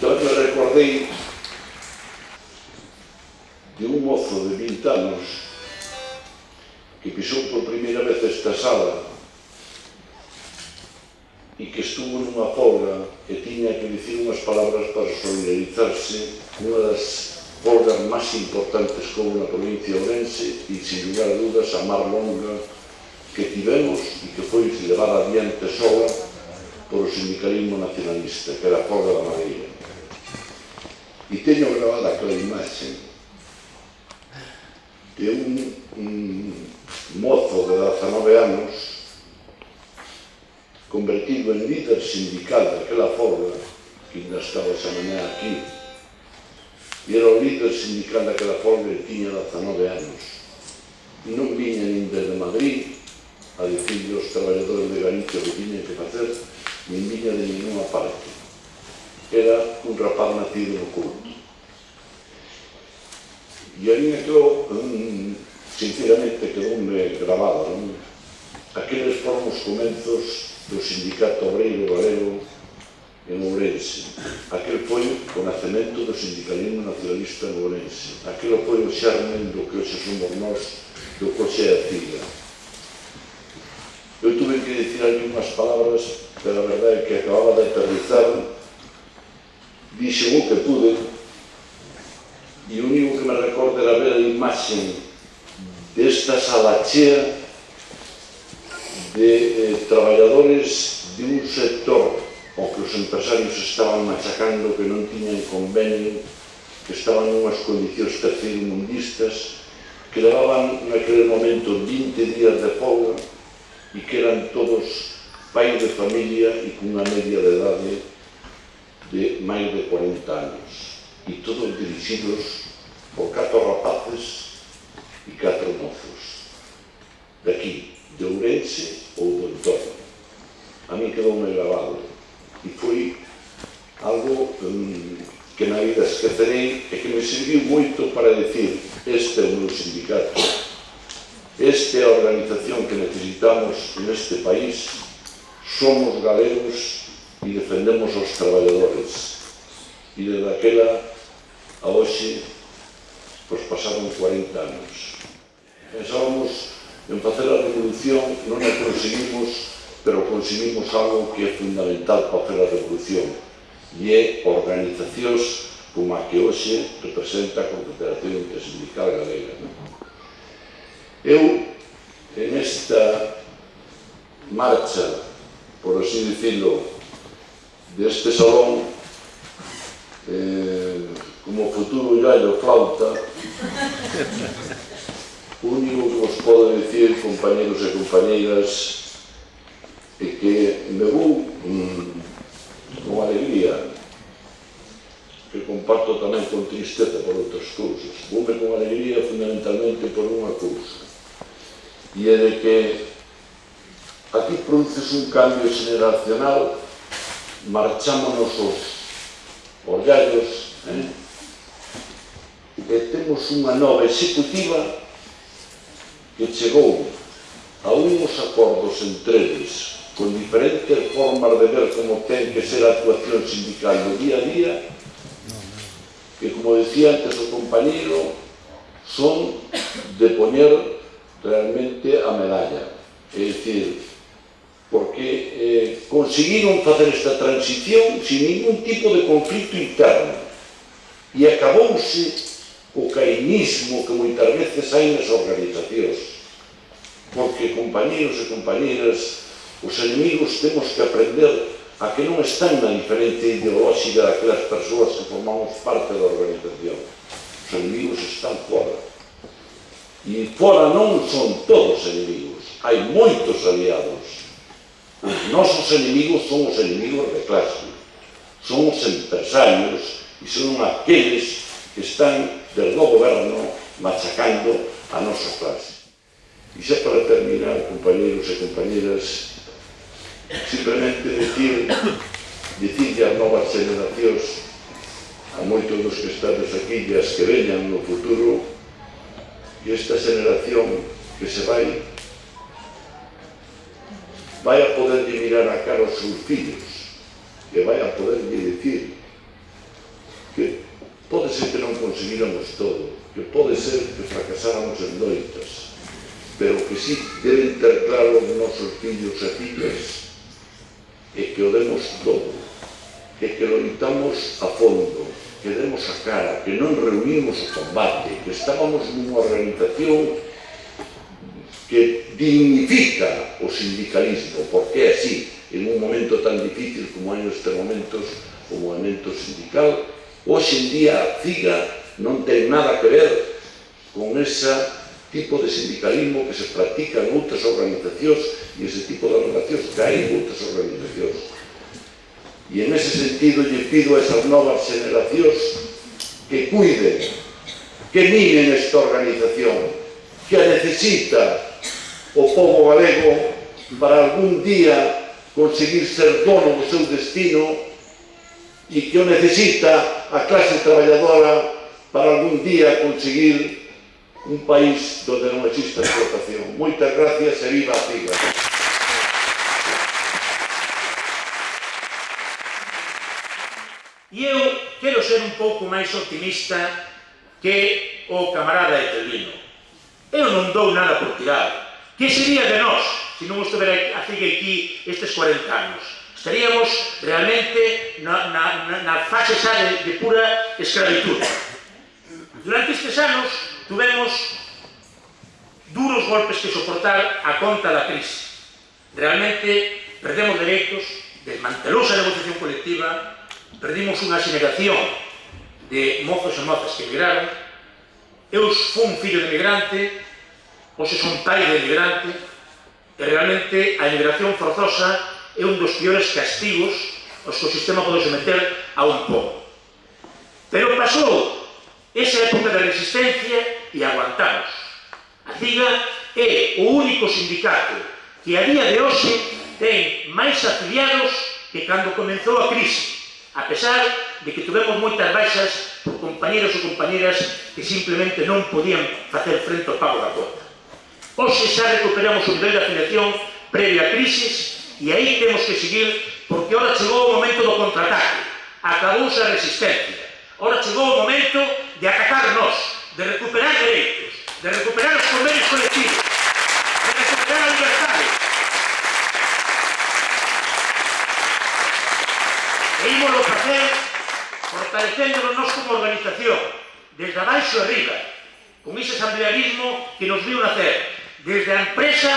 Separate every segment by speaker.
Speaker 1: Entón eu recordei de un mozo de 20 anos que pisou por primeira vez esta sala e que estuvo nunha folga e tiña que dicir unhas palabras para solidarizarse unha das folgas máis importantes que houve na provincia de Ourense e, sin lugar a dudas, a mar longa que tivemos e que foi levada adiante sola por o sindicalismo nacionalista, que era a folga da Madeira. E teño gravada aquela imaxe de un, un mozo de 19 anos convertido en líder sindical daquela forma que ainda estaba esa mañá aquí. E era o líder sindical daquela forma e tiña 19 anos non viña nin desde Madrid a dicirle aos traballadores de Galicia o que tiñen que facer nin viña de ninguna parte era un rapaz nacido no culto. E aí me quedou, sinceramente, quedoume grabado, non? Aqueles foron os comenzos do Sindicato Obreiro Galego en Ourense. Aquel foi o nacemento do sindicalismo nacionalista en Ourense. Aquilo foi o xermen do que hoxe somos nós, do que hoxe é a CIGA. Eu tuve que dicir ali unhas palabras, pero a verdade é que acababa de aterrizar Dixen o que pude e o único que me recorda era ver a imaxe desta sala chea de eh, traballadores de un sector ao que os empresarios estaban machacando que non tiñan convenio que estaban nunhas condicións tercerimundistas que levaban naquele momento 20 días de folga e que eran todos pais de familia e cunha media de idade de máis de 40 anos. E todos dirixidos por catro rapaces e catro mozos. Daqui, de Ourense ou do entorno. A mí quedou moi grabado. E foi algo um, que na vida esquecerei e que me serviu moito para decir este é o meu sindicato. Esta é a organización que necesitamos neste país. Somos galegos e defendemos os traballadores. E desde aquela a hoxe pois pasaron 40 anos. Pensábamos en facer a revolución, non a conseguimos, pero conseguimos algo que é fundamental para facer a revolución, e é organizacións como a que hoxe representa a Confederación Intersindical Galega. Eu, en esta marcha, por así dicirlo, deste salón eh, como futuro yaio flauta único que vos podo dicir compañeros e compañeiras é que me vou mm, con alegría que comparto tamén con tristeza por outras cousas. Voume con alegría fundamentalmente por unha cousa e é de que aquí produces un cambio generacional marchámonos os, os gallos, eh? e temos unha nova executiva que chegou a unhos acordos entre eles con diferentes formas de ver como ten que ser a actuación sindical do día a día que como decía antes o compañero son de poñer realmente a medalla é dicir, porque eh, conseguiron facer esta transición sin ningún tipo de conflicto interno. E acabouse o cainismo que moitas veces hai nas organizacións. Porque compañeros e compañeras os enemigos temos que aprender a que non están na diferente ideolóxica daquelas persoas que formamos parte da organización. Os enemigos están fora e fora non son todos enemigos hai moitos aliados. Os nosos enemigos son os enemigos de clase, son os empresarios e son aqueles que están del novo goberno machacando a nosa clase. E xa para terminar, compañeros e compañeras, simplemente decir, decir ás novas generacións, a moitos dos que estades aquí e as que veñan no futuro, que esta generación que se vai vai a poder mirar a cara aos seus filhos e vai a poder dicir que pode ser que non conseguiramos todo, que pode ser que fracasáramos en loitas, pero que sí deben ter claro os nosos fillos e filhas e que o demos todo, e que loitamos a fondo, que demos a cara, que non reunimos o combate, que estábamos nunha organización que dignifica o sindicalismo, porque é así, en un momento tan difícil como hai neste momentos o movimento sindical, hoxe en día a CIGA non ten nada que ver con ese tipo de sindicalismo que se practica en outras organizacións e ese tipo de organizacións que hai en outras organizacións. E en ese sentido lle pido a esas novas generacións que cuiden, que miren esta organización, que a necesita o povo galego para algún día conseguir ser dono do seu destino e que o necesita a clase traballadora para algún día conseguir un país donde non exista explotación. Moitas gracias e viva a Figa.
Speaker 2: E eu quero ser un pouco máis optimista que o camarada Etelvino. Eu non dou nada por tirado. Que sería de nós se non estivera a seguir aquí estes 40 anos? Estaríamos realmente na, na, na fase xa de, de pura esclavitud. Durante estes anos tuvemos duros golpes que soportar a conta da crise. Realmente perdemos dereitos, desmantelouse a negociación colectiva, perdimos unha xeración de mozos e mozas que emigraron, eu fui un fillo de emigrante, Pois son un país de emigrante e realmente a emigración forzosa é un dos piores castigos os que o sistema pode someter a un povo. Pero pasou esa época de resistencia e aguantamos. A CIGA é o único sindicato que a día de hoxe ten máis afiliados que cando comenzou a crise, a pesar de que tuvemos moitas baixas por compañeros e compañeras que simplemente non podían facer frente ao pago da conta. Hoxe xa recuperamos o nivel de afiliación previa a crisis e aí temos que seguir porque ora chegou o momento do contraataque, acabouse a resistencia. Ora chegou o momento de atacarnos, de recuperar dereitos, de recuperar os convenios colectivos, de recuperar a libertade. E ímolo facer fortalecéndonos nos como organización, desde abaixo arriba, con ese asamblearismo que nos viu nacer, desde a empresa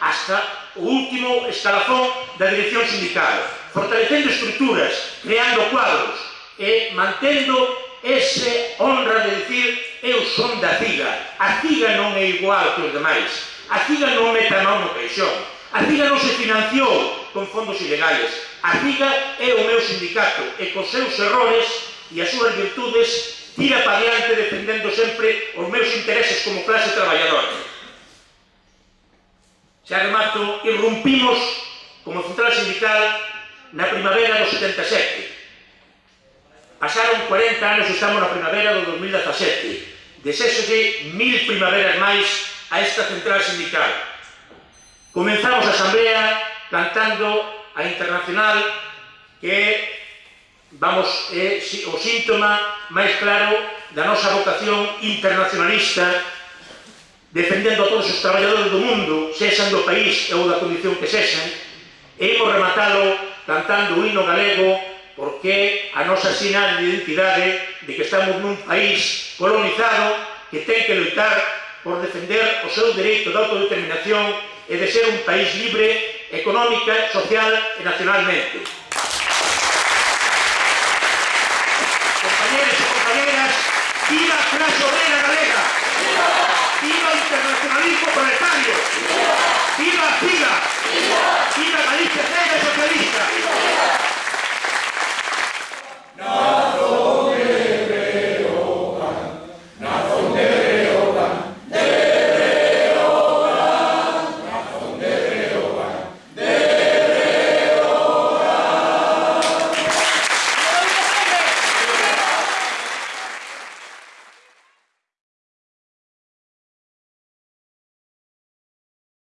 Speaker 2: hasta o último escalafón da dirección sindical, fortalecendo estructuras, creando cuadros e mantendo ese honra de decir eu son da CIGA. A CIGA non é igual que os demais. A CIGA non mete a mão no peixón. A CIGA non se financiou con fondos ilegales. A CIGA é o meu sindicato e cos seus errores e as súas virtudes tira para diante defendendo sempre os meus intereses como clase traballadora xa remato, irrumpimos como central sindical na primavera do 77. Pasaron 40 anos e estamos na primavera do 2017. Desexolle mil primaveras máis a esta central sindical. Comenzamos a asamblea cantando a internacional que vamos, é o síntoma máis claro da nosa vocación internacionalista defendendo a todos os traballadores do mundo, sexan do país ou da condición que sexan, e imos rematalo cantando o hino galego porque a nosa sinal de identidade de que estamos nun país colonizado que ten que loitar por defender o seu dereito de autodeterminación e de ser un país libre, económica, social e nacionalmente. proletario! ¡Viva! ¡Viva! ¡Viva! ¡Viva! ¡Viva! ¡Viva!